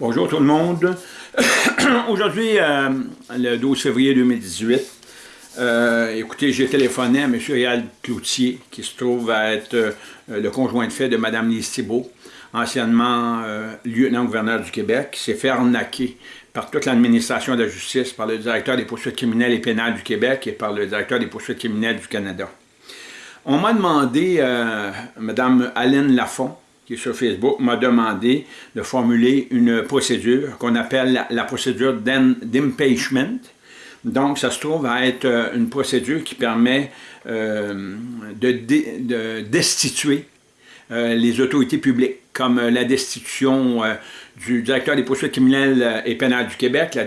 Bonjour tout le monde. Aujourd'hui, euh, le 12 février 2018, euh, écoutez, j'ai téléphoné à M. Réal Cloutier, qui se trouve à être euh, le conjoint de fait de Mme Lise Thibault, anciennement lieutenant-gouverneur du Québec, qui s'est fait arnaquer par toute l'administration de la justice, par le directeur des poursuites criminelles et pénales du Québec et par le directeur des poursuites criminelles du Canada. On m'a demandé, Mme Alain Lafont, qui est sur Facebook, m'a demandé de formuler une procédure qu'on appelle la, procédure d'impeachment. Donc, ça se trouve à être euh, une procédure qui permet euh, de, destituer euh, les autorités publiques, comme la destitution du directeur des poursuites criminelles et pénales du Québec,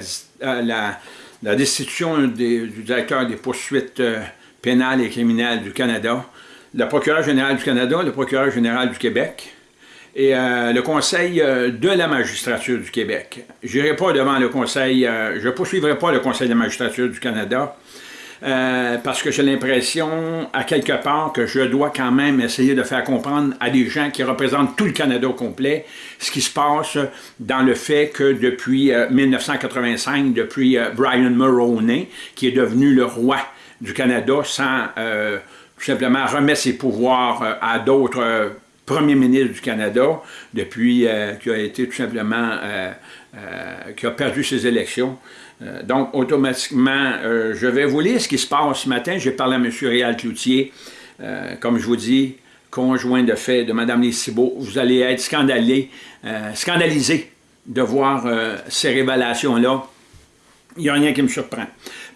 la, destitution du directeur des poursuites pénales et criminelles du Canada, le procureur général du Canada, le procureur général du Québec, et euh, le Conseil euh, de la magistrature du Québec. Je n'irai pas devant le Conseil, euh, je ne poursuivrai pas le Conseil de la magistrature du Canada, parce que j'ai l'impression, à quelque part, que je dois quand même essayer de faire comprendre à des gens qui représentent tout le Canada au complet ce qui se passe dans le fait que depuis 1985, depuis Brian Mulroney, qui est devenu le roi du Canada sans tout simplement remettre ses pouvoirs à d'autres premier ministre du Canada, depuis euh, qui a été tout simplement, euh, euh, qui a perdu ses élections. donc, automatiquement, je vais vous lire ce qui se passe ce matin. J'ai parlé à M. Réal Cloutier, comme je vous dis, conjoint de fait de Mme Lise Vous allez être scandalé, scandalisé de voir ces révélations-là. Il n'y a rien qui me surprend.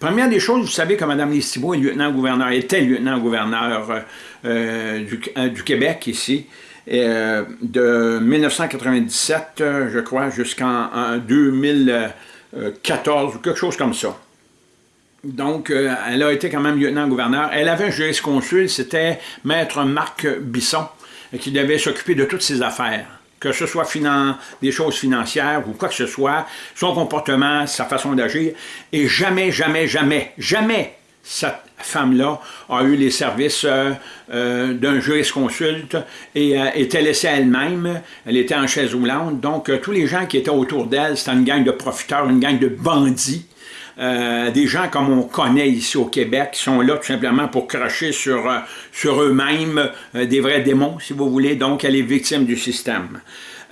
Première des choses, vous savez que Mme Lise est lieutenant-gouverneur, était lieutenant-gouverneur du, du, Québec ici, euh, de 1997, je crois, jusqu'en 2014, ou quelque chose comme ça. Donc, euh, elle a été quand même lieutenant-gouverneur. Elle avait un jurisconsulte, c'était Maître Marc Bisson, qui devait s'occuper de toutes ses affaires que ce soit des choses financières ou quoi que ce soit, son comportement, sa façon d'agir, et jamais, jamais, jamais, jamais cette femme-là a eu les services euh, euh, d'un jurisconsulte et euh, était laissée elle-même. Elle était en chaise roulante. Donc, tous les gens qui étaient autour d'elle, c'était une gang de profiteurs, une gang de bandits. Des gens comme on connaît ici au Québec, qui sont là tout simplement pour cracher sur, sur eux-mêmes, des vrais démons, si vous voulez. Donc, elle est victime du système.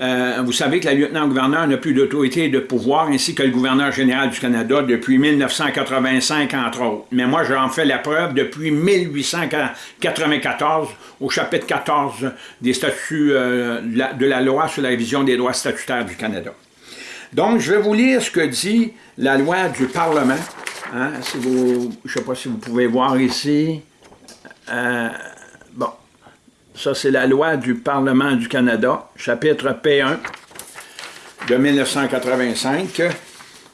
Euh, vous savez que la lieutenant-gouverneur n'a plus d'autorité et de pouvoir, ainsi que le gouverneur général du Canada depuis 1985, entre autres. Mais moi, j'en fais la preuve depuis 1894, au chapitre 14 des statuts euh, de la loi sur la révision des droits statutaires du Canada. Donc, je vais vous lire ce que dit la loi du Parlement. Hein, je ne sais pas si vous pouvez voir ici. Euh, bon, ça, c'est la loi du Parlement du Canada, chapitre P1 de 1985,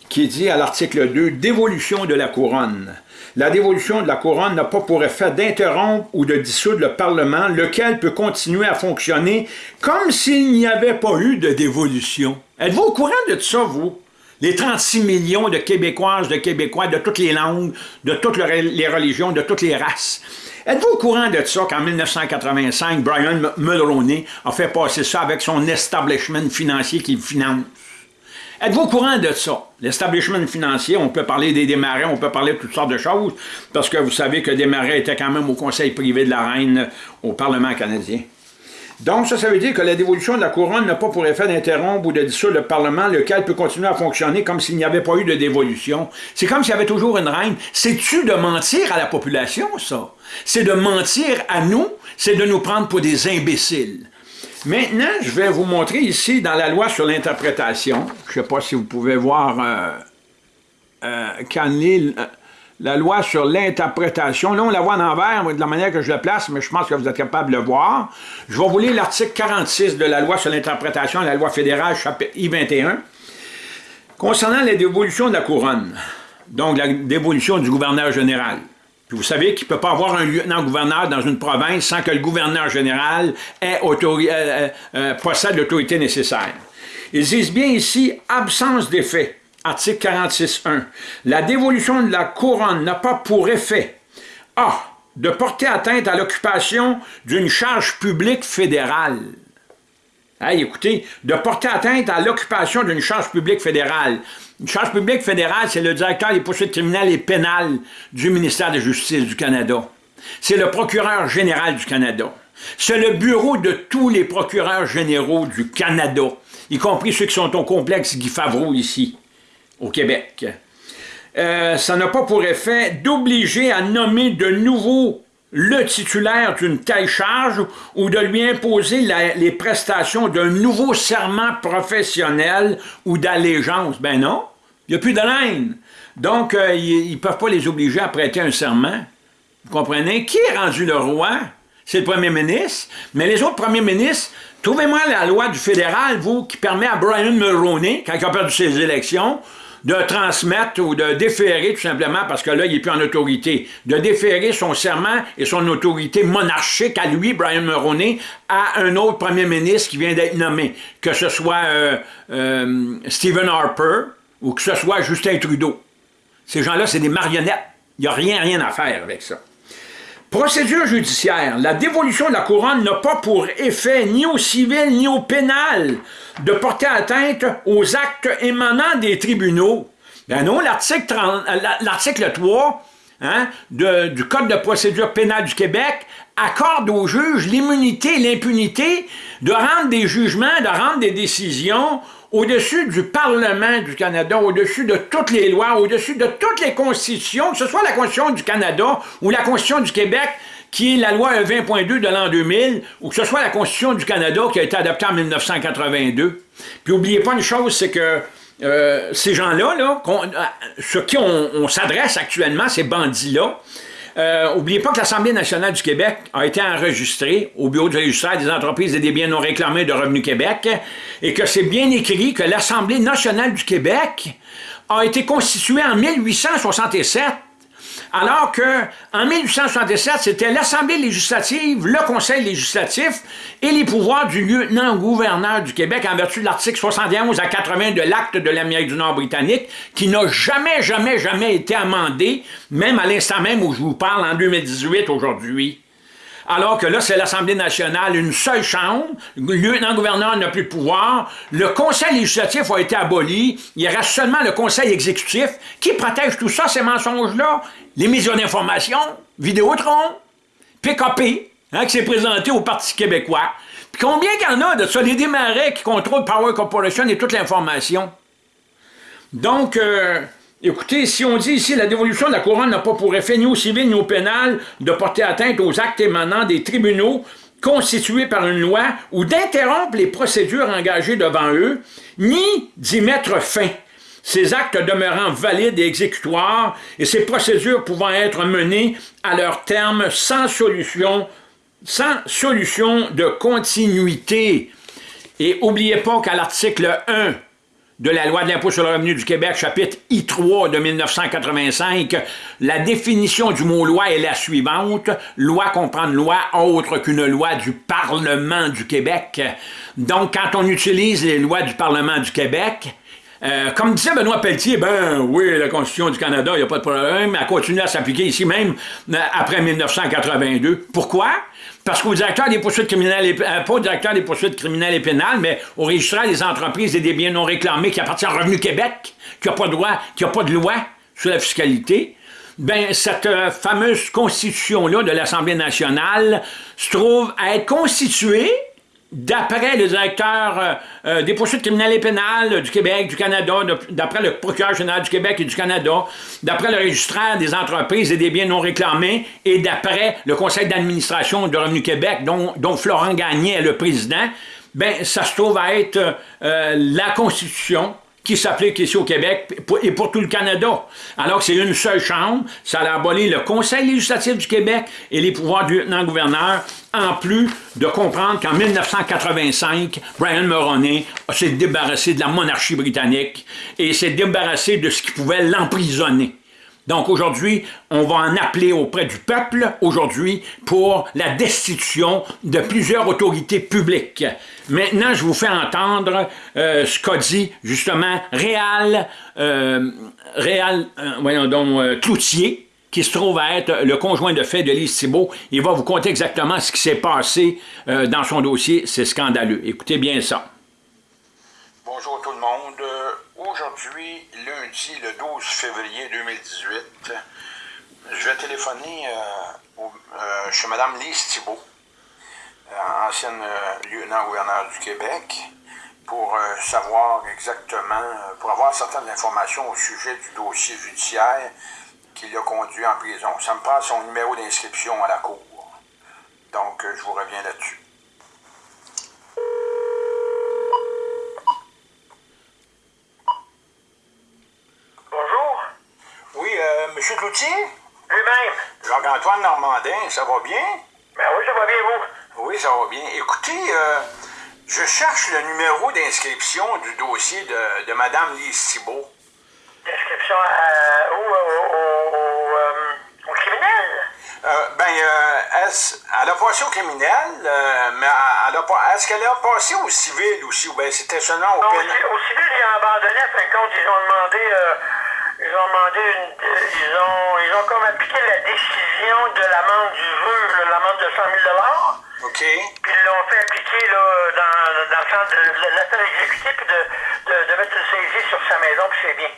qui dit à l'article 2 « Dévolution de la couronne ». La dévolution de la couronne n'a pas pour effet d'interrompre ou de dissoudre le Parlement, lequel peut continuer à fonctionner comme s'il n'y avait pas eu de dévolution? Êtes-vous au courant de ça, vous? Les 36 millions de Québécoises, de Québécois, de toutes les langues, de toutes les religions, de toutes les races. Êtes-vous au courant de ça qu'en 1985, Brian Mulroney a fait passer ça avec son establishment financier qu'il finance? Êtes-vous au courant de ça? L'establishment financier, on peut parler des Desmarais, on peut parler de toutes sortes de choses, parce que vous savez que Desmarais était quand même au conseil privé de la reine au Parlement canadien. Donc, ça, ça veut dire que la dévolution de la couronne n'a pas pour effet d'interrompre ou de dissoudre le Parlement, lequel peut continuer à fonctionner comme s'il n'y avait pas eu de dévolution. C'est comme s'il y avait toujours une reine. C'est-tu de mentir à la population, ça? C'est de mentir à nous, c'est de nous prendre pour des imbéciles. Maintenant, je vais vous montrer ici dans la loi sur l'interprétation, je ne sais pas si vous pouvez voir euh, euh, euh la loi sur l'interprétation. Là, on la voit en envers, de la manière que je la place, mais je pense que vous êtes capable de le voir. Je vais vous lire l'article 46 de la loi sur l'interprétation, la loi fédérale, chapitre I-21, concernant la dévolution de la couronne, donc la dévolution du gouverneur général. Vous savez qu'il ne peut pas avoir un lieutenant-gouverneur dans une province sans que le gouverneur général ait euh, euh, euh, possède l'autorité nécessaire. Ils disent bien ici « absence d'effet » article 46.1, la dévolution de la couronne n'a pas pour effet A. de porter atteinte à l'occupation d'une charge publique fédérale. Hey, écoutez, de porter atteinte à l'occupation d'une charge publique fédérale. Une charge publique fédérale, c'est le directeur des poursuites criminelles et pénales du ministère de la Justice du Canada. C'est le procureur général du Canada. C'est le bureau de tous les procureurs généraux du Canada, y compris ceux qui sont au complexe Guy Favreau ici, au Québec. Euh, ça n'a pas pour effet d'obliger à nommer de nouveau le titulaire d'une telle charge ou de lui imposer les prestations d'un nouveau serment professionnel ou d'allégeance. Ben non, il n'y a plus de laine. Donc, euh, ils ne peuvent pas les obliger à prêter un serment. Vous comprenez? Qui est rendu le roi? C'est le premier ministre. Mais les autres premiers ministres, trouvez-moi la loi du fédéral, vous, qui permet à Brian Mulroney, quand il a perdu ses élections, de transmettre ou de déférer tout simplement, parce que là, il n'est plus en autorité, de déférer son serment et son autorité monarchique à lui, Brian Mulroney, à un autre premier ministre qui vient d'être nommé, que ce soit euh, euh, Stephen Harper ou que ce soit Justin Trudeau. Ces gens-là, c'est des marionnettes. Il n'y a rien, rien à faire avec ça. Procédure judiciaire. La dévolution de la couronne n'a pas pour effet ni au civil ni au pénal de porter atteinte aux actes émanant des tribunaux. Ben non, l'article 3 hein, du Code de procédure pénale du Québec accorde aux juges l'immunité et l'impunité de rendre des jugements, de rendre des décisions au-dessus du Parlement du Canada, au-dessus de toutes les lois, au-dessus de toutes les constitutions, que ce soit la Constitution du Canada ou la Constitution du Québec, qui est la loi 20.2 de l'an 2000, ou que ce soit la Constitution du Canada qui a été adoptée en 1982. Puis n'oubliez pas une chose, c'est que euh, ces gens-là, là, euh, ceux qui on s'adresse actuellement, ces bandits-là, Euh, pas que l'Assemblée nationale du Québec a été enregistrée au Bureau du registraire des entreprises et des biens non réclamés de Revenu Québec et que c'est bien écrit que l'Assemblée nationale du Québec a été constituée en 1867 alors qu'en 1867, c'était l'Assemblée législative, le Conseil législatif et les pouvoirs du lieutenant-gouverneur du Québec en vertu de l'article 71 à 80 de l'Acte de l'Amérique du Nord britannique, qui n'a jamais, jamais, jamais été amendé, même à l'instant même où je vous parle en 2018 aujourd'hui. Alors que là, c'est l'Assemblée nationale, une seule chambre, le lieutenant-gouverneur n'a plus de pouvoir, le conseil législatif a été aboli, il reste seulement le conseil exécutif qui protège tout ça, ces mensonges-là, les médias d'information, Vidéotron, PKP, hein, qui s'est présenté au Parti québécois. Puis combien qu'il y en a de ça? Les démarrais qui contrôlent Power Corporation et toute l'information? Donc, euh, Écoutez, si on dit ici la dévolution de la couronne n'a pas pour effet ni au civil ni au pénal de porter atteinte aux actes émanant des tribunaux constitués par une loi ou d'interrompre les procédures engagées devant eux, ni d'y mettre fin, ces actes demeurant valides et exécutoires, et ces procédures pouvant être menées à leur terme sans solution, sans solution de continuité. Et n'oubliez pas qu'à l'article 1 de la loi de l'impôt sur le revenu du Québec, chapitre I3 de 1985, la définition du mot loi est la suivante. Loi comprend une loi autre qu'une loi du Parlement du Québec. Donc, quand on utilise les lois du Parlement du Québec, euh, comme disait Benoît Pelletier, ben oui, la Constitution du Canada, il n'y a pas de problème, elle continue à s'appliquer ici même euh, après 1982. Pourquoi? Parce qu'au directeur des poursuites criminelles, et, euh, pas au directeur des poursuites criminelles et pénales, mais au registraire des entreprises et des biens non réclamés qui appartient à Revenu Québec, qui n'a pas, de loi, qui pas de loi sur la fiscalité, ben, cette fameuse constitution-là de l'Assemblée nationale se trouve à être constituée d'après le directeur euh, euh, des poursuites criminelles et pénales du Québec, du Canada, d'après le procureur général du Québec et du Canada, d'après le registraire des entreprises et des biens non réclamés, et d'après le conseil d'administration de Revenu Québec, dont, dont, Florent Gagné est le président, ben, ça se trouve à être euh, la Constitution qui s'applique ici au Québec et pour tout le Canada. Alors que c'est une seule chambre, ça a aboli le Conseil législatif du Québec et les pouvoirs du lieutenant-gouverneur, en plus de comprendre qu'en 1985, Brian Mulroney s'est débarrassé de la monarchie britannique et s'est débarrassé de ce qui pouvait l'emprisonner. Donc aujourd'hui, on va en appeler auprès du peuple aujourd'hui pour la destitution de plusieurs autorités publiques. Maintenant, je vous fais entendre euh, ce qu'a dit justement Réal, euh, Réal euh, donc, Cloutier, qui se trouve à être le conjoint de fait de Lise Thibault. Il va vous conter exactement ce qui s'est passé dans son dossier. C'est scandaleux. Écoutez bien ça. Bonjour tout le monde. Euh, aujourd'hui, lundi, le 12 février 2018, je vais téléphoner chez Mme Lise Thibault, ancienne lieutenant-gouverneur du Québec, pour euh, savoir exactement, euh, pour avoir certaines informations au sujet du dossier judiciaire qui l'a conduit en prison. Ça me prend son numéro d'inscription à la cour. Donc, euh, je vous reviens là-dessus. Bonjour. Oui, euh, M. Cloutier? Lui-même. Jacques-Antoine Normandin, ça va bien? Ben oui, ça va bien, vous? Oui, ça va bien. Écoutez, euh, je cherche le numéro d'inscription du dossier de, de Mme Lise Thibault. D'inscription à, où? Au, au, au, euh, au criminel? Euh, ben, euh, est-ce- elle a passé au criminel, euh, mais elle a pas, est-ce qu'elle a passé au civil aussi, ou bien c'était seulement au pénal? au civil, ils ont abandonné, à fin de compte, ils ont demandé, euh, ils ont demandé une, ils ont, ils ont comme appliqué la décision de l'amende du juge, l'amende de 100 000 OK. puis ils l'ont fait appliquer là, dans, dans le sens de, de de, de, de mettre une saisie sur sa maison, puis c'est bien.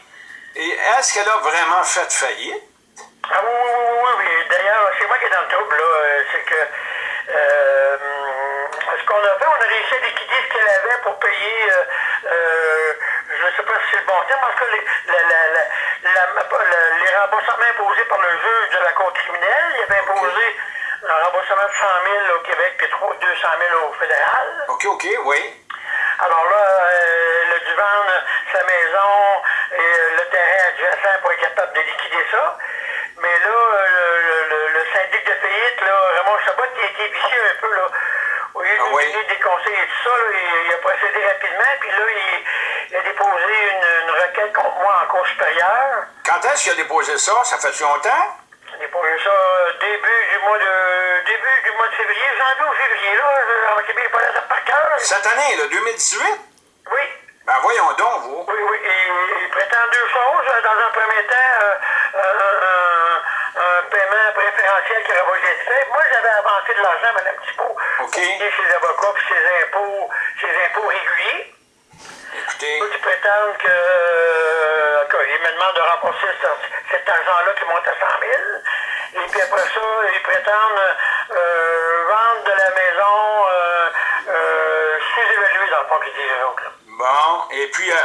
Et est-ce qu'elle a vraiment fait faillite? Ah oui, oui, oui, oui, oui. D'ailleurs, c'est moi qui est dans le trouble, là. Euh, C'est que euh, ce qu'on a fait, on a réussi à liquider ce qu'elle avait pour payer, euh, euh, ne sais pas si c'est le bon terme, parce que les, la, la, la, les remboursements imposés par le juge de la cour criminelle, il avait imposé un remboursement de 100 000 au Québec puis 3 200 000 au fédéral. OK, OK, oui. Alors là, euh, dû vendre sa maison et euh, le terrain adjacent pour être capable de liquider ça. Mais là, euh, le, le- le syndic de faillite, là, Raymond Chabot, il a été vicieux un peu, là. Au lieu Ah oui? tout ça, là, il, a procédé rapidement, puis là, il, il a déposé une, une requête contre moi en cour supérieure. Quand est-ce qu'il a déposé ça? Ça fait longtemps? Il a déposé ça euh, début du mois de début du mois de février, janvier ou février, là. Euh, En Québec, pas là par cœur. Cette année, là, 2018? Oui. Ben voyons donc, vous. Oui, oui, il, il prétend deux choses. Dans un premier temps, euh, paiement préférentiel qui aurait été fait. Moi, j'avais avancé de l'argent à Mme Thibault OK. pour payer ses avocats puis ses impôts, ses impôts réguliers. Écoutez, Là, ils prétendent que, euh, qu'il me demande de rembourser ce- cet argent-là qui monte à 100 000. Et puis après ça, ils prétendent euh, vendre de la maison euh, euh, sous-évaluée dans le fond qu'ils disent eux autres, là. bon, et puis, euh,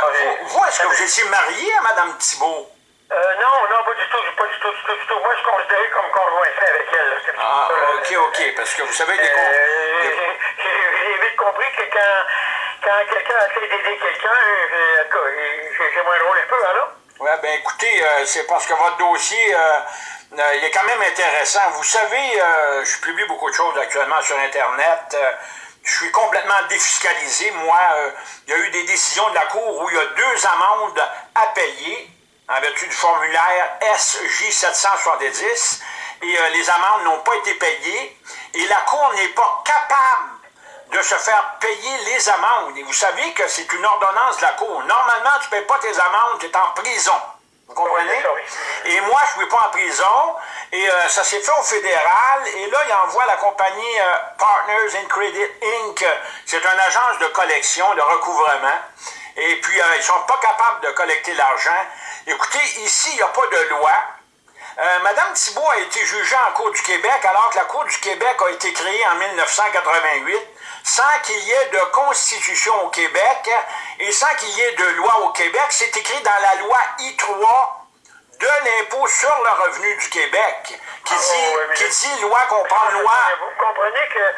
vous, vous, est-ce que vous étiez marié à Mme Thibault? Euh, non, non, pas du tout, pas du tout, du tout, du tout. Moi, je suis considéré comme conjoint avec elle. Ah. OK, OK, parce que vous savez, les Euh, con- j'ai- j'ai j'ai vite compris que quand, quand quelqu'un essaie d'aider quelqu'un, euh, c'est c'est moins drôle un peu, hein, là? Ouais, ben écoutez, euh, c'est parce que votre dossier, euh, euh, il est quand même intéressant. Vous savez, euh, je publie beaucoup de choses actuellement sur Internet. Euh, je suis complètement défiscalisé. Moi, euh, il y a eu des décisions de la Cour où il y a deux amendes à payer en vertu du formulaire SJ770 et euh, les amendes n'ont pas été payées et la Cour n'est pas capable de se faire payer les amendes. Et vous savez que c'est une ordonnance de la Cour. Normalement, tu ne payes pas tes amendes, tu es en prison. Vous comprenez? Et moi, je ne suis pas en prison. Et euh, ça s'est fait au fédéral. Et là, il envoie la compagnie euh, Partners in Credit Inc. C'est une agence de collection, de recouvrement. Et puis, euh, ils ne sont pas capables de collecter l'argent. Écoutez, ici, il n'y a pas de loi. Euh, Madame Thibault a été jugée en Cour du Québec alors que la Cour du Québec a été créée en 1988 sans qu'il y ait de constitution au Québec et sans qu'il y ait de loi au Québec. C'est écrit dans la loi I3 de l'impôt sur le revenu du Québec qui Ah, dit, oui, mais qui je- dit loi qu'on prend loi. Vous comprenez que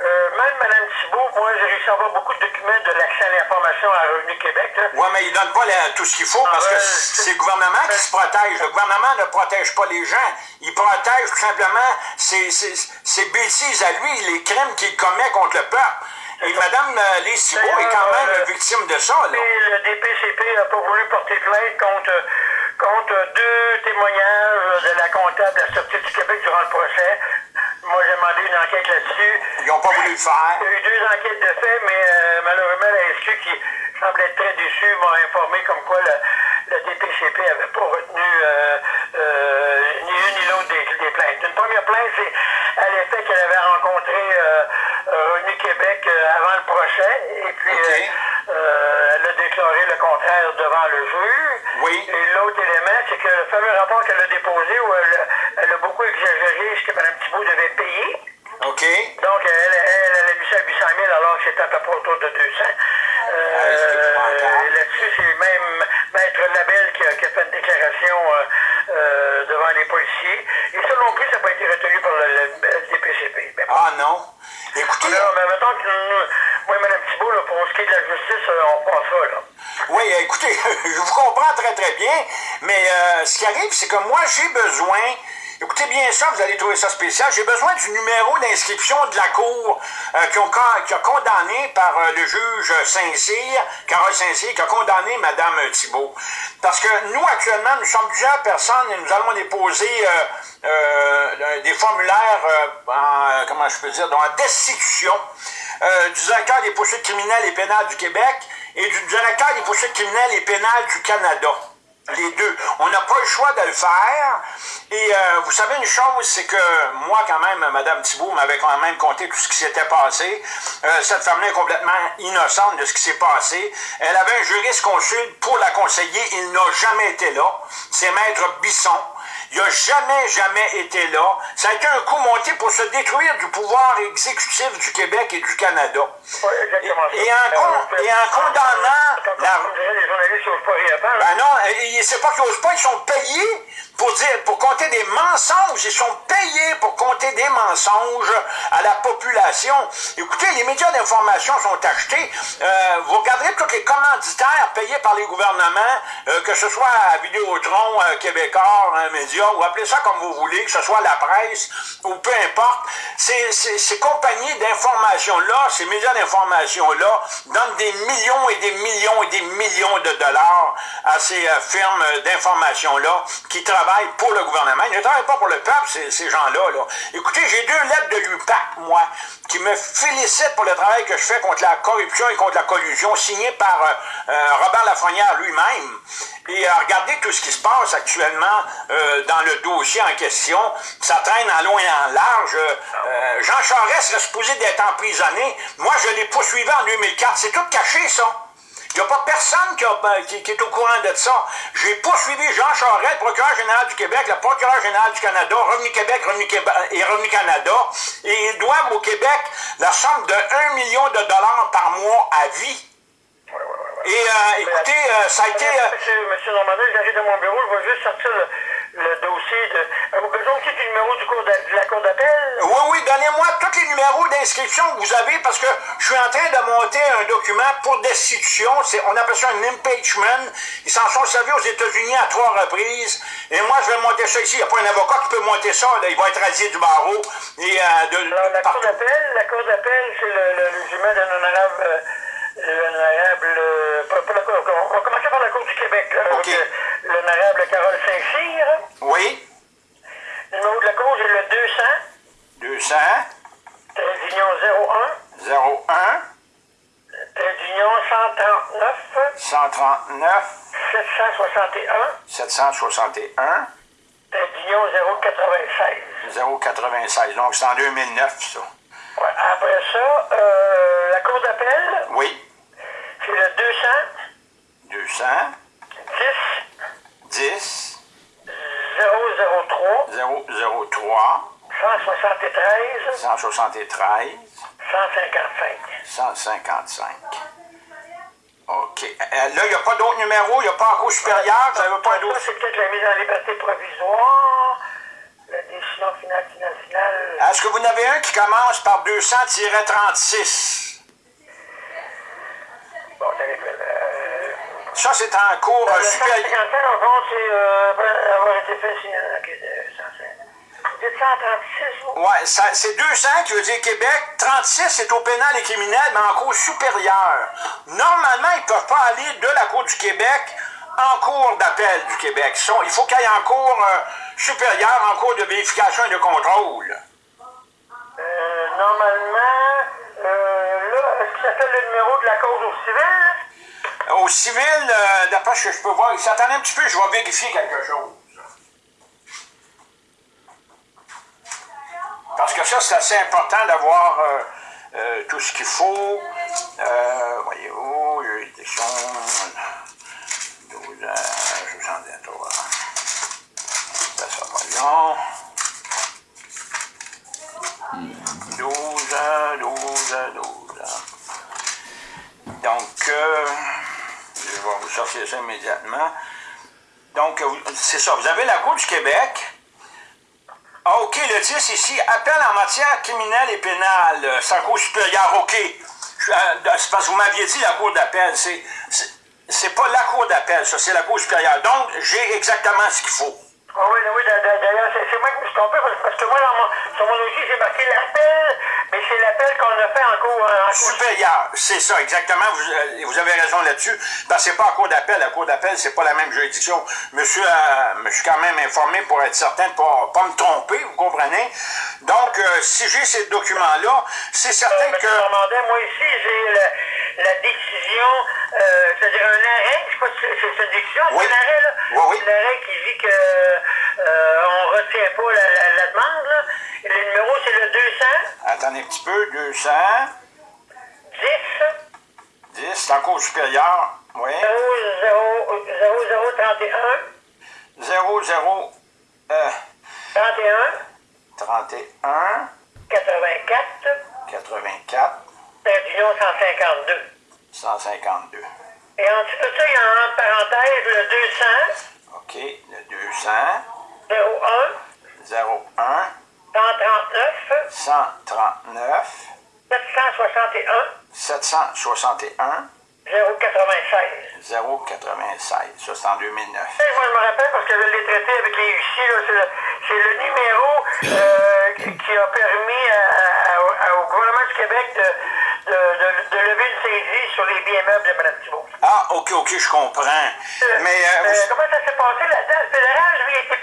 euh, même Mme Thibault, moi, j'ai réussi à avoir beaucoup de documents de l'accès à l'information à Revenu Québec. Oui, mais il ne donne pas la- tout ce qu'il faut parce Ah, que ouais, c'est le gouvernement qui se protège. Le gouvernement ne protège pas les gens. Il protège tout simplement ses, ses- ses bêtises à lui, les crimes qu'il commet contre le peuple. Et Mme euh, Lise Thibault est quand même euh, victime de ça. Là. Le DPCP n'a pas voulu porter plainte contre, contre deux témoignages de la comptable à la Sûreté du Québec durant le procès. Moi, j'ai demandé une enquête là-dessus. Ils n'ont pas voulu le faire. Il y a eu deux enquêtes de fait, mais euh, malheureusement, la SQ, qui semble être très déçue, m'a informé comme quoi le, le DPCP n'avait pas retenu euh, euh, ni une ni l'autre plaintes. Une première plainte, c'est à l'effet qu'elle avait rencontré euh, Revenu Québec avant le procès, et puis elle a déclaré le contraire devant le juge. Oui. Et l'autre élément, c'est que le fameux rapport qu'elle a déposé, où elle, a beaucoup exagéré ce que Mme Thibault devait payer. OK. Donc, elle, elle, elle a mis ça à 800 000 alors que c'était à peu près autour de 200. Euh, Là-dessus, c'est même Maître Labelle qui a, qui a, fait une déclaration euh, euh, devant les policiers. Et ça non plus, ça n'a pas été retenu par le, le DPCP. Ah non. Écoutez. Alors, mais mettons que moi, Mme Thibault, là, pour ce qui est de la justice, euh, on passe ça, là. Oui, écoutez, je vous comprends très très bien, mais euh, ce qui arrive, c'est que moi, j'ai besoin Écoutez bien ça, vous allez trouver ça spécial. J'ai besoin du numéro d'inscription de la Cour euh, qui, a condamné par euh, le juge Saint-Cyr, Carole Saint-Cyr, qui a condamné Mme Thibault. Parce que nous, actuellement, nous sommes plusieurs personnes et nous allons déposer euh, des formulaires, en, comment je peux dire, dans la destitution du directeur des poursuites criminelles et pénales du Québec et du directeur des poursuites criminelles et pénales du Canada les deux. On n'a pas le choix de le faire. Et euh, vous savez une chose, c'est que moi, quand même, Mme Thibault m'avait quand même compté tout ce qui s'était passé. Euh, cette femme-là est complètement innocente de ce qui s'est passé. Elle avait un juriste consulte pour la conseiller. Il n'a jamais été là. C'est Maître Bisson. Il n'a jamais, jamais été là. Ça a été un coup monté pour se détruire du pouvoir exécutif du Québec et du Canada. Oui, exactement. Et, et, en, con, et en condamnant... La... Les journalistes n'osent pas répondre. Ben non, c'est pas qu'ils n'osent pas, ils sont payés pour dire, pour compter des mensonges. Ils sont payés pour compter des mensonges à la population. Écoutez, les médias d'information sont achetés. Euh, vous regarderez tous les commanditaires payés par les gouvernements, euh, que ce soit à Vidéotron, euh, Québécois, un ou appelez ça comme vous voulez, que ce soit la presse, ou peu importe. Ces, ces, compagnies d'information-là, ces médias d'information-là, donnent des millions et des millions et des millions de dollars à ces euh, firmes d'information-là qui travaillent pour le gouvernement. Ils ne travaillent pas pour le peuple, ces, ces gens-là. Là. Écoutez, j'ai deux lettres de l'UPAC, moi, qui me félicitent pour le travail que je fais contre la corruption et contre la collusion, signées par euh, euh, Robert Lafrenière lui-même. Et euh, regardez tout ce qui se passe actuellement euh, dans le dossier en question. Ça traîne en long et en large. Euh, Jean Charest serait supposé d'être emprisonné. Moi, je l'ai poursuivi en 2004. C'est tout caché, ça. Il n'y a pas personne qui, a, qui, qui, est au courant de ça. J'ai poursuivi Jean Charest, procureur général du Québec, le procureur général du Canada, Revenu Québec, Revenu Québec et Revenu Canada, et ils doivent au Québec la somme de 1 million de dollars par mois à vie. Et euh, écoutez, euh, ça a été... Euh... Monsieur, monsieur Normandin, j'arrive de mon bureau, je vais juste sortir le, le dossier de... Avez-vous besoin aussi du numéro du cours de, de la Cour d'appel? Oui, oui, donnez-moi tous les numéros d'inscription que vous avez parce que je suis en train de monter un document pour destitution. On appelle ça un impeachment. Ils s'en sont servis aux États-Unis à trois reprises. Et moi, je vais monter ça ici. Il n'y a pas un avocat qui peut monter ça. Là. Il va être radié du barreau. Et, euh, de, Alors, la Cour d'appel, la Cour d'appel, c'est le, le, le jugement d'un honorable... Euh, l'honorable, euh, on va commencer par la Cour du Québec, okay. l'honorable Carole Saint-Cyr. Oui. Le numéro de la Cour, c'est le 200. 200. Trait d'union 01. 01. Trait d'union 139. 139. 761. 761. Trait d'union 096. 096. Donc, c'est en 2009, ça. Ouais, après ça, euh, la Cour d'appel? Oui. Le 200. 200. 10. 10. 003. 003. 173. 173. 155. 155. OK. Euh, là, il n'y a pas d'autres numéros, il n'y a pas un cours supérieur, vous n'avez pas un d'autre. C'est peut-être la mise en liberté provisoire, la décision finale, finale, finale. Est-ce que vous en avez un qui commence par 200-36? Bon, euh, Ça, c'est en cours euh, supérieur. 155, en compte, c'est euh, après avoir été fait signer. Ok, 105. Vous dites 136, vous? Oui, c'est 200 qui veut dire Québec. 36, c'est au pénal et criminel, mais en cours supérieure. Normalement, ils ne peuvent pas aller de la Cour du Québec en cours d'appel du Québec. Il faut qu'il y ait en cours euh, supérieur, en cours de vérification et de contrôle. Euh, normalement, euh, là, est-ce que ça fait le numéro de la cause au civil? Au civil, euh, d'après ce que je peux voir, attendez un petit peu, je vais vérifier quelque chose. parce que ça, c'est assez important d'avoir euh, euh, tout ce qu'il faut. Voyez-vous, juridiction, 12 ans, 63. Ça, ça, voyons. 12 ans, 12 ans, 12 ans. Donc, euh, je immédiatement. Donc, euh, c'est ça. Vous avez la Cour du Québec. Ah, OK, le 10 ici, appel en matière criminelle et pénale. C'est la Cour supérieure, OK. Euh, C'est parce que vous m'aviez dit la Cour d'appel. C'est- C'est pas la Cour d'appel, ça, c'est la Cour supérieure. Donc, j'ai exactement ce qu'il faut. Ah oui, oui, d'a- d'a- d'ailleurs, c'est moi qui me suis trompé parce- parce que moi, dans mon, sur mon dossier, j'ai marqué l'appel, mais c'est l'appel qu'on a fait en cours. En cours. Supérieur, c'est ça, exactement. Vous, euh, vous avez raison là-dessus. Parce que c'est pas la cour d'appel. La cour d'appel, c'est pas la même juridiction. Monsieur, euh, je suis quand même informé pour être certain de ne pas, pas me tromper, vous comprenez? Donc, euh, si j'ai ces documents-là, c'est certain M. que. Normandin, moi ici, j'ai la, la décision, euh, c'est-à-dire un arrêt, je sais pas si c'est une décision, c'est Oui. un arrêt, là. Oui, oui. L'arrêt qui dit que euh, on retient pas la, la, la demande, là. Et le numéro, c'est le 200 Attendez un petit peu, 200, 10 10, c'est la cour supérieure. Oui. 0031 00, euh, 31 31, 84 84, d'union 152. 152. Et en dessous de ça, il y a en parenthèse le 200 OK, le 200, 01 01, 139 139, 761 761, 096. 096. Ça, c'est en 2009. Moi, je me rappelle parce que je l'ai traité avec les huissiers. C'est le, numéro euh, qui a permis à- à- à- au gouvernement du Québec de, de, de- de lever une saisie sur les biens meubles de Mme Thibault. Ah, OK, OK, je comprends. Mais euh, Euh, vous- comment ça s'est passé là-dedans? Le fédéral, lui, était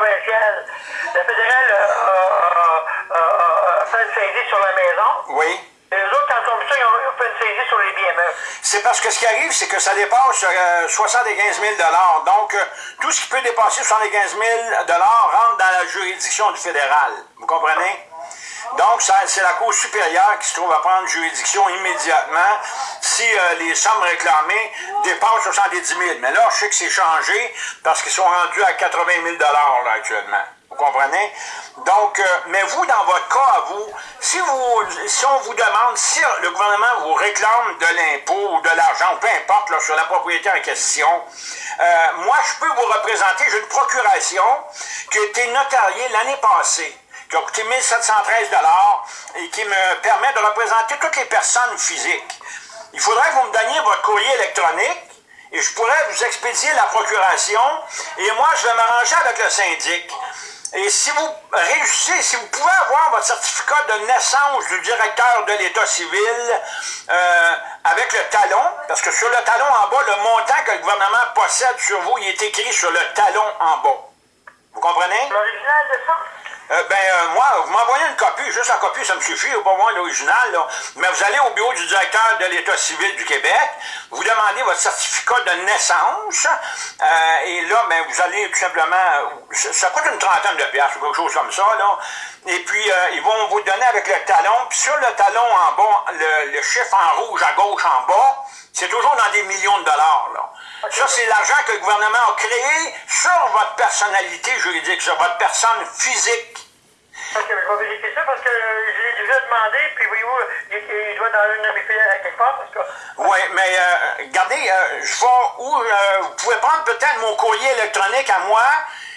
le fédéral euh, a, fait une saisie sur la maison. oui. Et les autres, quand ça, ils ont, ils ont fait une saisie sur les biens meubles. C'est parce que ce qui arrive, c'est que ça dépasse euh, 75 000 Donc, euh, tout ce qui peut dépasser 75 000 rentre dans la juridiction du fédéral. Vous comprenez? Donc, c'est la Cour supérieure qui se trouve à prendre juridiction immédiatement si euh, les sommes réclamées dépassent 70 000. Mais là, je sais que c'est changé parce qu'ils sont rendus à 80 000 là, actuellement. Vous comprenez? Donc, euh, mais vous, dans votre cas à vous, si, vous, si on vous demande, si le gouvernement vous réclame de l'impôt ou de l'argent, peu importe, là, sur la propriété en question, euh, moi, je peux vous représenter, j'ai une procuration qui a été notariée l'année passée qui a coûté 1713 et qui me permet de représenter toutes les personnes physiques. Il faudrait que vous me donniez votre courrier électronique et je pourrais vous expédier la procuration et moi, je vais m'arranger avec le syndic. Et si vous réussissez, si vous pouvez avoir votre certificat de naissance du directeur de l'État civil euh, avec le talon, parce que sur le talon en bas, le montant que le gouvernement possède sur vous, il est écrit sur le talon en bas. Vous comprenez? L'original de ça? Euh, ben, euh, moi, vous m'envoyez une copie, juste la copie, ça me suffit, pas moi l'original, là. Mais vous allez au bureau du directeur de l'État civil du Québec, vous demandez votre certificat de naissance, euh, et là, ben, vous allez tout simplement, ça, ça coûte une trentaine de piastres, ou quelque chose comme ça, là. Et puis, ils vont vous donner avec le talon, puis sur le talon en bas, le, le chiffre en rouge à gauche en bas, c'est toujours dans des millions de dollars, là. Ça, c'est l'argent que le gouvernement a créé sur votre personnalité juridique, sur votre personne physique. Ok, mais je vais vérifier ça parce que je l'ai déjà demandé, puis voyez-vous, il, doit dans une de à quelque part parce que. Oui, mais euh, regardez, euh, je vais où euh, vous pouvez prendre peut-être mon courrier électronique à moi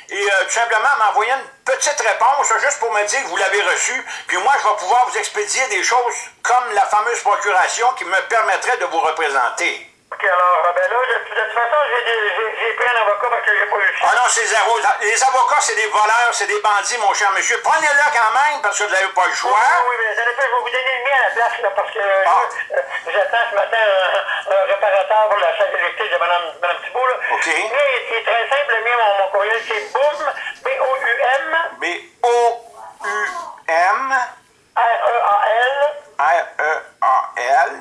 et euh, tout simplement m'envoyer une petite réponse juste pour me dire que vous l'avez reçu. Puis moi, je vais pouvoir vous expédier des choses comme la fameuse procuration qui me permettrait de vous représenter. Ok, alors, euh, ben là, de, de toute façon, j'ai pris un avocat parce que j'ai pas eu le choix. Ah non, c'est zéro. Les avocats, c'est des voleurs, c'est des bandits, mon cher monsieur. Prenez-le quand même parce que vous n'avez pas le choix. Oui, oui, mais ça dépend, je vais vous donner le mien à la place, là, parce que euh, Ah. euh, j'attends ce matin un, un réparateur pour la salle électrique de Mme, Mme Thibault. Là. OK. Le mien, il, il est très simple, le mien, mon, mon courriel, c'est BOUM, B-O-U-M, B-O-U-M R-E-A-L, R-E-A-L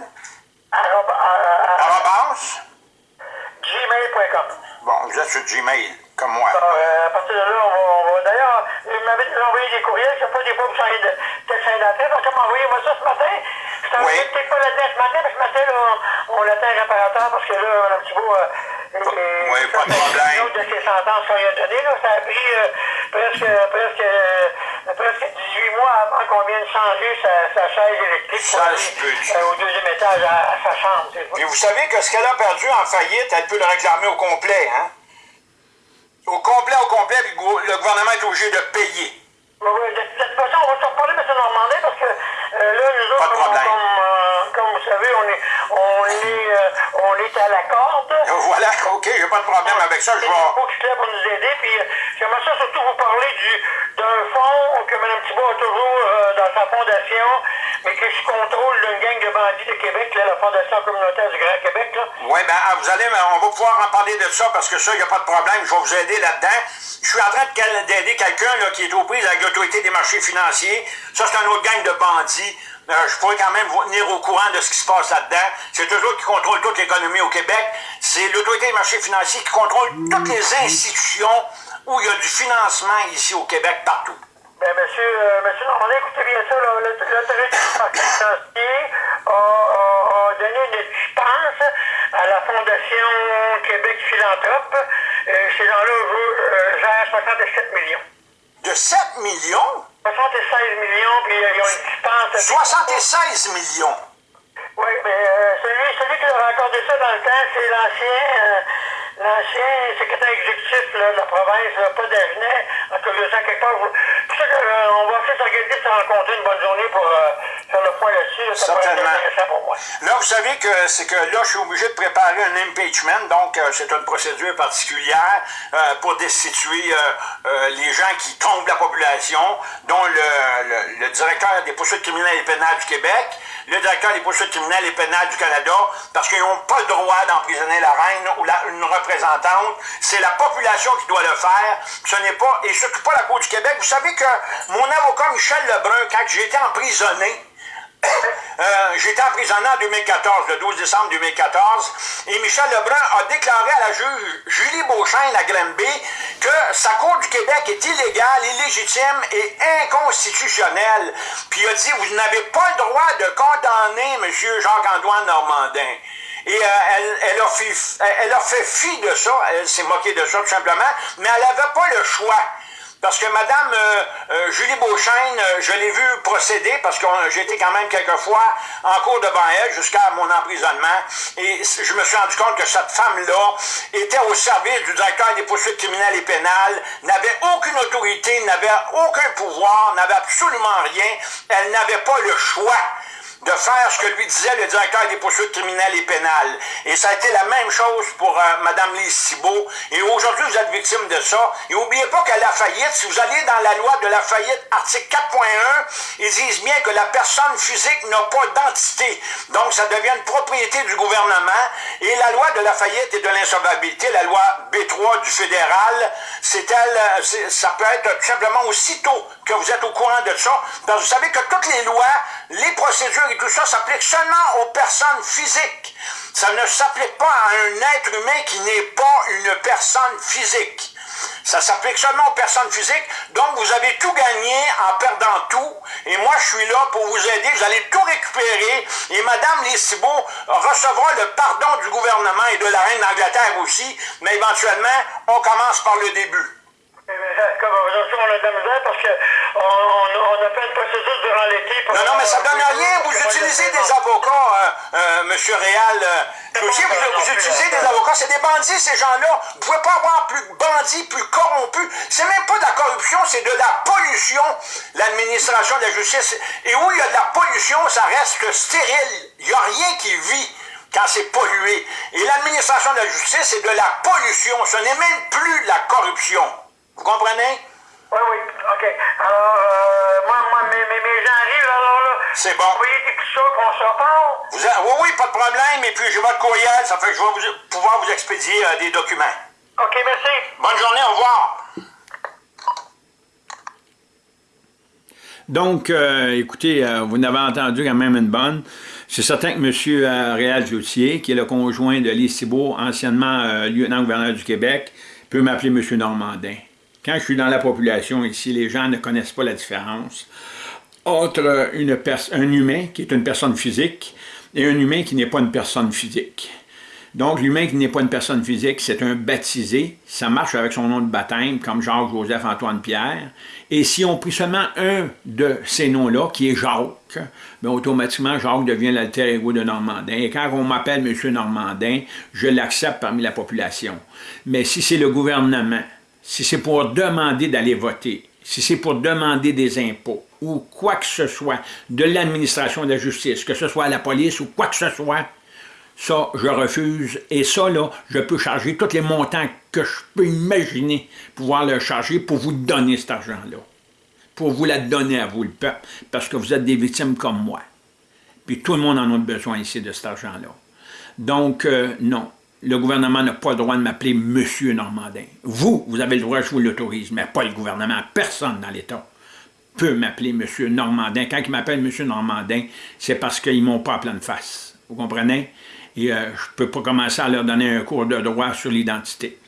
arrobas? gmail.com. Bon, vous êtes sur Gmail. comme moi. à partir de là, on va... D'ailleurs, il m'avait envoyé des courriels, je sais pas des fois vous changer de test indentaire, donc m'a envoyé moi ça ce matin? Je t'en oui. peut-être pas là-dedans ce matin, parce que ce matin, là, on, on l'attend un réparateur, parce que là, un petit peu... oui, pas de problème. De ces sentences qu'on lui a données, là, ça a pris euh, presque, presque, euh, presque 18 mois avant qu'on vienne changer sa, sa chaise électrique ça, pour aller, euh, au deuxième étage à, à sa chambre. Puis vous savez que ce qu'elle a perdu en faillite, elle peut le réclamer au complet, hein? Au complet, au complet, puis le gouvernement est obligé de payer. Oui, oui, de, de toute façon, on va se reparler, M. Normandin, parce que euh, là, nous autres, comme, comme, euh, comme, vous savez, on est, on est, euh, on est à la corde. Voilà, OK, j'ai pas de problème avec ça. Je vais... faut qu'il pour nous aider, puis euh, j'aimerais ça surtout vous parler d'un fonds que Mme Thibault a toujours euh, dans sa fondation, mais que je contrôle d'une gang de bandits de Québec, là, la Fondation communautaire du Grand Québec. Oui, bien, ah, vous allez, on va pouvoir en parler de ça, parce que ça, il n'y a pas de problème, je vais vous aider là-dedans. Je suis en train d'aider quelqu'un qui est aux prises avec l'autorité des marchés financiers. Ça, c'est un autre gang de bandits. Euh, je pourrais quand même vous tenir au courant de ce qui se passe là-dedans. C'est toujours qui contrôle toute l'économie au Québec. C'est l'autorité des marchés financiers qui contrôle toutes les institutions où il y a du financement ici au Québec partout. Bien, monsieur, euh, monsieur Normandin, écoutez bien ça, l'autorité des marchés financiers a, a, a, donné une dispense à la Fondation Québec Philanthrope. Euh, ces gens-là euh, gèrent 67 millions. De 7 millions? 76 millions, puis euh, ils ont une dispense. 76 millions? Oui, mais euh, celui, celui qui leur a accordé ça dans le temps, c'est l'ancien. Euh, l'ancien secrétaire exécutif là, de la province, là, pas d'Avenay, en cas, quelque part. C'est ça qu'on va essayer de se rencontrer une bonne journée pour euh, faire le point là-dessus. Ça Certainement. Pour moi. Là, vous savez que c'est que là, je suis obligé de préparer un impeachment, donc euh, c'est une procédure particulière euh, pour destituer euh, les gens qui trompent la population, dont le, le, le directeur des poursuites criminelles et pénales du Québec, le directeur des poursuites criminelles et pénales du Canada, parce qu'ils n'ont pas le droit d'emprisonner la reine ou la, une représentante. C'est la population qui doit le faire. Ce n'est pas, et surtout pas la Cour du Québec. Vous savez que mon avocat Michel Lebrun, quand j'ai été emprisonné, euh, été emprisonné en 2014, le 12 décembre 2014, et Michel Lebrun a déclaré à la juge Julie Beauchesne à Granby que sa Cour du Québec est illégale, illégitime et inconstitutionnelle. Puis il a dit, vous n'avez pas le droit de condamner M. Jacques-Antoine Normandin. Et euh, elle a fait fi de ça, elle s'est moquée de ça tout simplement, mais elle n'avait pas le choix. Parce que Madame euh, euh, Julie Beauchesne, euh, je l'ai vu procéder, parce que j'ai été quand même quelquefois en cours devant elle jusqu'à mon emprisonnement, et je me suis rendu compte que cette femme-là était au service du directeur des poursuites criminelles et pénales, n'avait aucune autorité, n'avait aucun pouvoir, n'avait absolument rien, elle n'avait pas le choix de faire ce que lui disait le directeur des poursuites criminelles et pénales. Et ça a été la même chose pour euh, Mme Lise Thibault. Et aujourd'hui, vous êtes victime de ça. Et n'oubliez pas qu'à la faillite, si vous allez dans la loi de la faillite, article 4.1, ils disent bien que la personne physique n'a pas d'entité. Donc, ça devient une propriété du gouvernement. Et la loi de la faillite et de l'insolvabilité, la loi B3 du fédéral, c'est elle, euh, ça peut être tout simplement aussitôt que vous êtes au courant de ça. Parce que vous savez que toutes les lois, les procédures et tout ça s'applique seulement aux personnes physiques. Ça ne s'applique pas à un être humain qui n'est pas une personne physique. Ça s'applique seulement aux personnes physiques. Donc, vous avez tout gagné en perdant tout. Et moi, je suis là pour vous aider. Vous allez tout récupérer. Et Mme Lessibault recevra le pardon du gouvernement et de la reine d'Angleterre aussi. Mais éventuellement, on commence par le début. Comme aujourd'hui, on a de la misère parce qu'on on, a fait une procédure durant l'été. Non, non, mais ça ne donne rien. Vous utilisez des avocats, euh, euh, M. Réal. Euh, vous, vous utilisez des avocats. C'est des bandits, ces gens-là. Vous ne pouvez pas avoir plus bandits, plus corrompus. C'est même pas de la corruption, c'est de la pollution, l'administration de la justice. Et où il y a de la pollution, ça reste stérile. Il n'y a rien qui vit quand c'est pollué. Et l'administration de la justice, c'est de la pollution. Ce n'est même plus la corruption. Vous comprenez? Oui, oui, OK. Alors, euh, moi, moi mes, mes, mes gens arrivent, alors là. C'est bon. Vous voyez quelque chose qu'on se reparle? Vous a... Oui, oui, pas de problème. Et puis, j'ai votre courriel, ça fait que je vais vous, pouvoir vous expédier euh, des documents. OK, merci. Bonne journée, au revoir. Donc, euh, écoutez, euh, vous n'avez entendu quand même une bonne. C'est certain que M. Euh, Réal Joutier, qui est le conjoint de Lise Thibault, anciennement euh, lieutenant-gouverneur du Québec, peut m'appeler M. Normandin. Quand je suis dans la population ici, les gens ne connaissent pas la différence entre une un humain qui est une personne physique et un humain qui n'est pas une personne physique. Donc, l'humain qui n'est pas une personne physique, c'est un baptisé. Ça marche avec son nom de baptême, comme Jacques-Joseph-Antoine-Pierre. Et si on prit seulement un de ces noms-là, qui est Jacques, bien, automatiquement, Jacques devient l'alter de Normandin. Et quand on m'appelle M. Normandin, je l'accepte parmi la population. Mais si c'est le gouvernement, si c'est pour demander d'aller voter, si c'est pour demander des impôts, ou quoi que ce soit de l'administration de la justice, que ce soit la police ou quoi que ce soit, ça, je refuse. Et ça, là, je peux charger tous les montants que je peux imaginer pouvoir le charger pour vous donner cet argent-là. Pour vous la donner à vous, le peuple, parce que vous êtes des victimes comme moi. Puis tout le monde en a besoin ici de cet argent-là. Donc, euh, non, le gouvernement n'a pas le droit de m'appeler Monsieur Normandin. Vous, vous avez le droit, je vous l'autorise, mais pas le gouvernement. Personne dans l'État peut m'appeler Monsieur Normandin. Quand ils m'appellent Monsieur Normandin, c'est parce qu'ils ne m'ont pas à pleine face. Vous comprenez? et euh, je ne peux pas commencer à leur donner un cours de droit sur l'identité.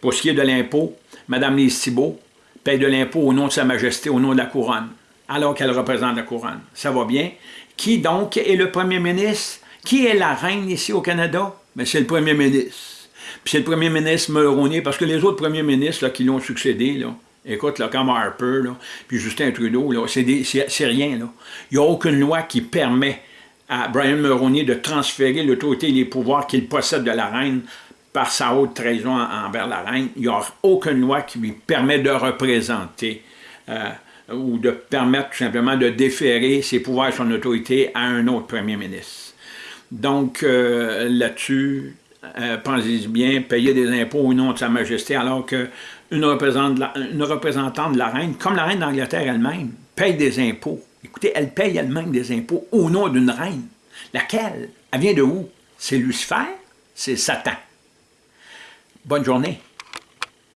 Pour ce qui est de l'impôt, Mme Lise Thibault paye de l'impôt au nom de Sa Majesté, au nom de la couronne, alors qu'elle représente la couronne. Ça va bien? Qui donc est le premier ministre? Qui est la reine ici au Canada? Ben, c'est le premier ministre. Puis c'est le premier ministre Mulroney, parce que les autres premiers ministres qui l'ont succédé, là, écoute, là, comme Harper, puis Justin Trudeau, c'est rien. Il n'y a aucune loi qui permet à Brian Mulroney de transférer l'autorité et les pouvoirs qu'il possède de la reine par sa haute trahison envers la reine. Il n'y a aucune loi qui lui permet de représenter euh, ou de permettre tout simplement de déférer ses pouvoirs et son autorité à un autre premier ministre. Donc, euh, là-dessus, euh, pensez-y bien, payer des impôts au nom de Sa Majesté, alors qu'une représentante, de la reine, comme la reine d'Angleterre elle-même, paye des impôts Écoutez, elle paye elle-même des impôts au nom d'une reine. Laquelle? Elle vient de où? C'est Lucifer? C'est Satan. Bonne journée.